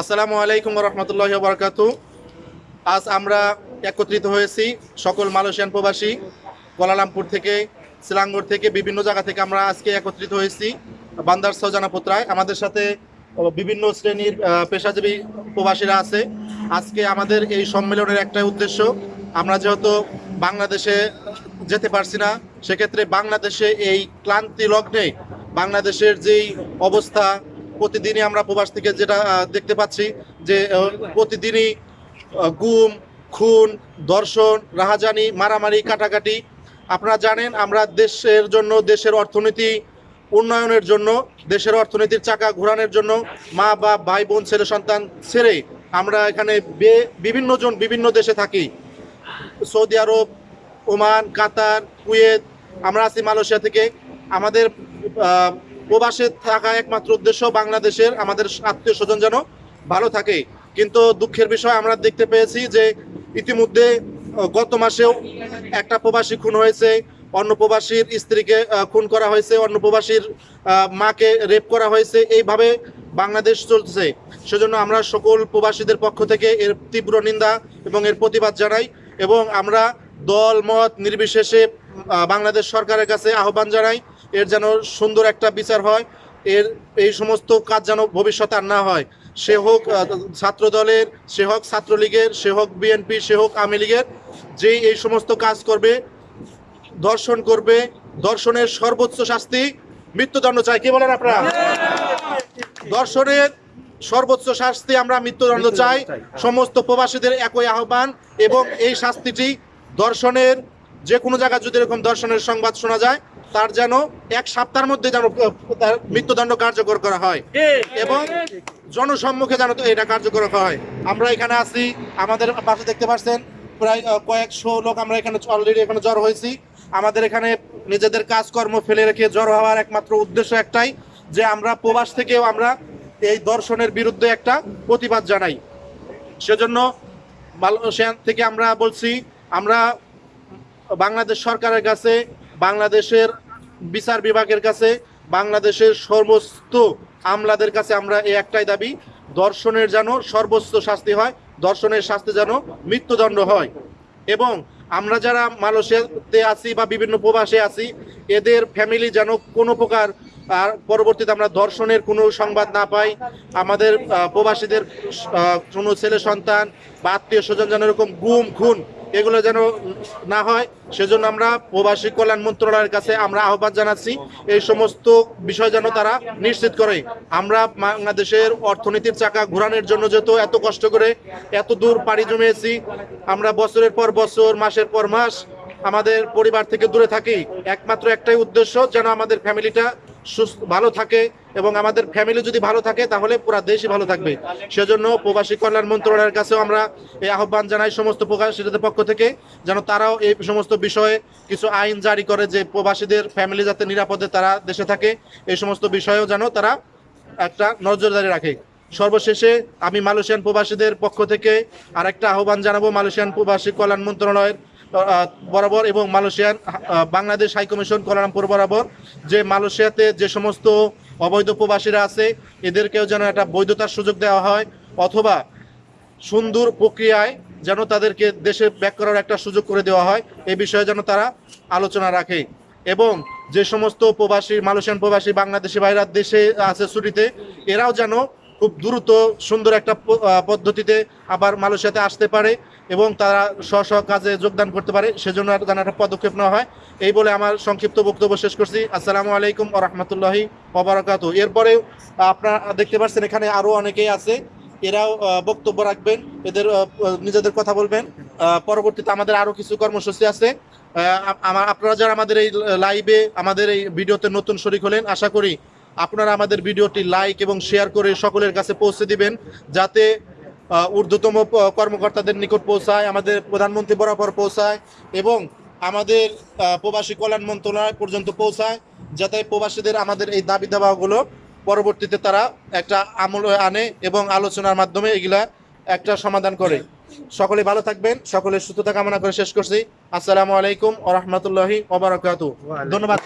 আসসালামু আলাইকুম রহমতুল্লাহ বরকাতু আজ আমরা একত্রিত হয়েছি সকল মালয়েশিয়ান প্রবাসী কোলালামপুর থেকে সিলাঙ্গর থেকে, বিভিন্ন জায়গা থেকে আমরা আজকে একত্রিত হয়েছি, বান্দার সজানা পোত্রায়। আমাদের সাথে বিভিন্ন শ্রেণির পেশাজীবী প্রবাসীরা আছে। আজকে আমাদের এই সম্মেলনের একটা উদ্দেশ্য, আমরা যেহেতু বাংলাদেশে যেতে পারছি না, সেক্ষেত্রে বাংলাদেশে এই ক্লান্তি লগ্নে বাংলাদেশের যেই অবস্থা প্রতিদিনই আমরা প্রবাস থেকে যেটা দেখতে পাচ্ছি যে প্রতিদিনই গুম, খুন, ধর্ষণ, রাহাজানি, মারামারি, কাটাকাটি। আপনারা জানেন, আমরা দেশের জন্য, দেশের অর্থনীতি উন্নয়নের জন্য, দেশের অর্থনীতির চাকা ঘোরানোর জন্য মা বা ভাই, বোন, ছেলে, সন্তান ছেড়ে আমরা এখানে বিভিন্ন জন বিভিন্ন দেশে থাকি। Saudi Arab, Oman, Qatar, Kuwait, আমরা আছি মালয়েশিয়া থেকে। আমাদের প্রবাসে থাকা একমাত্র উদ্দেশ্য বাংলাদেশের আমাদের আত্মীয় স্বজন যেন ভালো থাকে। কিন্তু দুঃখের বিষয় আমরা দেখতে পেয়েছি যে ইতিমধ্যে গত মাসেও একটা প্রবাসী খুন হয়েছে, অন্য প্রবাসীর স্ত্রীকে খুন করা হয়েছে, অন্য প্রবাসীর মাকে রেপ করা হয়েছে, এইভাবে বাংলাদেশ চলছে। সেজন্য আমরা সকল প্রবাসীদের পক্ষ থেকে এর তীব্র নিন্দা এবং এর প্রতিবাদ জানাই এবং আমরা দল, মত নির্বিশেষে বাংলাদেশ সরকারের কাছে আহ্বান জানাই এর যেন সুন্দর একটা বিচার হয় এর এই সমস্ত কাজ যেন ভবিষ্যতে আর না হয়। সে হোক ছাত্র দলের সে হোক ছাত্রলীগের সে হোক বিএনপি সে হোক আওয়ামী লীগের যেই এই সমস্ত কাজ করবে দর্শন করবে দর্শনের সর্বোচ্চ শাস্তি মৃত্যুদণ্ড চাই কি বলেন আপনারা? দর্শনের সর্বোচ্চ শাস্তি আমরা মৃত্যুদণ্ড চাই। সমস্ত প্রবাসীদের একই আহ্বান এবং এই শাস্তিটি দর্শনের যে কোনো জায়গায় যদি এরকম দর্শনের সংবাদ শোনা যায় তার যেন এক সপ্তাহের মধ্যে যেন তার মৃত্যুদণ্ড কার্যকর করা হয়। এবং জনসম্মুখে যেন তো এটা কার্যকর হয়। আমরা এখানে আছি আমাদের পাশে দেখতে পাচ্ছেন প্রায় কয়েকশো লোক আমরা এখানে অলরেডি এখানে জড়ো হয়েছি। আমাদের এখানে নিজেদের কাজকর্ম ফেলে রেখে জড়ো হওয়ার একমাত্র উদ্দেশ্য একটাই যে আমরা প্রবাস থেকেও আমরা এই দর্শনের বিরুদ্ধে একটা প্রতিবাদ জানাই। সেজন্য মালয়েশিয়া থেকে আমরা বলছি আমরা বাংলাদেশ সরকারের কাছে বাংলাদেশের বিচার বিভাগের কাছে, বাংলাদেশের সমস্ত আমলাদের কাছে আমরা এই একটাই দাবি, দর্শনের যেন সর্বোচ্চ শাস্তি হয়, দর্শনের শাস্তি যেন মৃত্যুদণ্ড হয়। এবং আমরা যারা মালয়েশিয়াতে আছি বা বিভিন্ন প্রবাসে আছি, এদের ফ্যামিলি যেন কোনো প্রকার, আর পরবর্তীতে আমরা দর্শনের কোনো সংবাদ না পাই, আমাদের প্রবাসীদের কোনো ছেলে সন্তান বা আত্মীয় স্বজন যেন এরকম গুম, খুন এগুলো যেন না হয়, সেজন্য আমরা প্রবাসী কল্যাণ মন্ত্রণালয়ের কাছে আমরা আহ্বান জানাচ্ছি, এই সমস্ত বিষয় যেন তারা নিশ্চিত করে। আমরা বাংলাদেশের অর্থনীতির চাকা ঘোরানোর জন্য যেহেতু এত কষ্ট করে এত দূর পাড়ি জমিয়েছি, আমরা বছরের পর বছর, মাসের পর মাস আমাদের পরিবার থেকে দূরে থাকি। একমাত্র একটাই উদ্দেশ্য, যেন আমাদের ফ্যামিলিটা সুস্থ, ভালো থাকে এবং আমাদের ফ্যামিলি যদি ভালো থাকে, তাহলে পুরো দেশই ভালো থাকবে। সেজন্য প্রবাসী কল্যাণ মন্ত্রণালয়ের কাছেও আমরা এই আহ্বান জানাই সমস্ত প্রবাসীদের পক্ষ থেকে, যেন তারাও এই সমস্ত বিষয়ে কিছু আইন জারি করে যে প্রবাসীদের ফ্যামিলি যাতে নিরাপদে তারা দেশে থাকে। এই সমস্ত বিষয়েও যেন তারা একটা নজরদারি রাখে। সর্বশেষে আমি মালয়েশিয়ান প্রবাসীদের পক্ষ থেকে আরেকটা আহ্বান জানাব মালয়েশিয়ান প্রবাসী কল্যাণ মন্ত্রণালয়ের বরাবর এবং মালয়েশিয়ান বাংলাদেশ হাইকমিশন কলারামপুর বরাবর যে মালয়েশিয়াতে যে সমস্ত অবৈধ প্রবাসীরা আছে, এদেরকেও যেন একটা বৈধতার সুযোগ দেওয়া হয়, অথবা সুন্দর প্রক্রিয়ায় যেন তাদেরকে দেশে ব্যাক করার একটা সুযোগ করে দেওয়া হয় এই বিষয়ে যেন তারা আলোচনা রাখে। এবং যে সমস্ত প্রবাসী, মালয়েশিয়ান প্রবাসী, বাংলাদেশি বাইরের দেশে আছে ছুটিতে, এরাও যেন খুব দ্রুত সুন্দর একটা পদ্ধতিতে আবার মালয়েশিয়াতে আসতে পারে এবং তারা স্ব স্ব কাজে যোগদান করতে পারে। সেজন্য যেন একটা পদক্ষেপ নেওয়া হয়। এই বলে আমার সংক্ষিপ্ত বক্তব্য শেষ করছি। আসসালামু আলাইকুম রহমতুল্লাহি ওবরাকাত এরপরেও আপনারা দেখতে পাচ্ছেন এখানে আরও অনেকেই আছে। এরাও বক্তব্য রাখবেন। এদের নিজেদের কথা বলবেন। পরবর্তীতে আমাদের আরও কিছু কর্মসূচি আছে। আপনারা যারা আমাদের এই লাইভে আমাদের এই ভিডিওতে নতুন শরিক হলেন, আশা করি আপনারা আমাদের ভিডিওটি লাইক এবং শেয়ার করে সকলের কাছে পৌঁছে দিবেন, যাতে ঊর্ধ্বতম কর্মকর্তাদের নিকট পৌঁছায়, আমাদের প্রধানমন্ত্রী বরাবর পৌঁছায় এবং আমাদের প্রবাসী কল্যাণ মন্ত্রণালয় পর্যন্ত পৌঁছায়, যাতে প্রবাসীদের আমাদের এই দাবি দাবাগুলো পরবর্তীতে তারা একটা আমল আনে এবং আলোচনার মাধ্যমে এগুলা একটা সমাধান করে। সকলে ভালো থাকবেন, সকলের সুস্থতা কামনা করে শেষ করছি। আসসালামু আলাইকুম ও রহমতুল্লাহি ধন্যবাদ।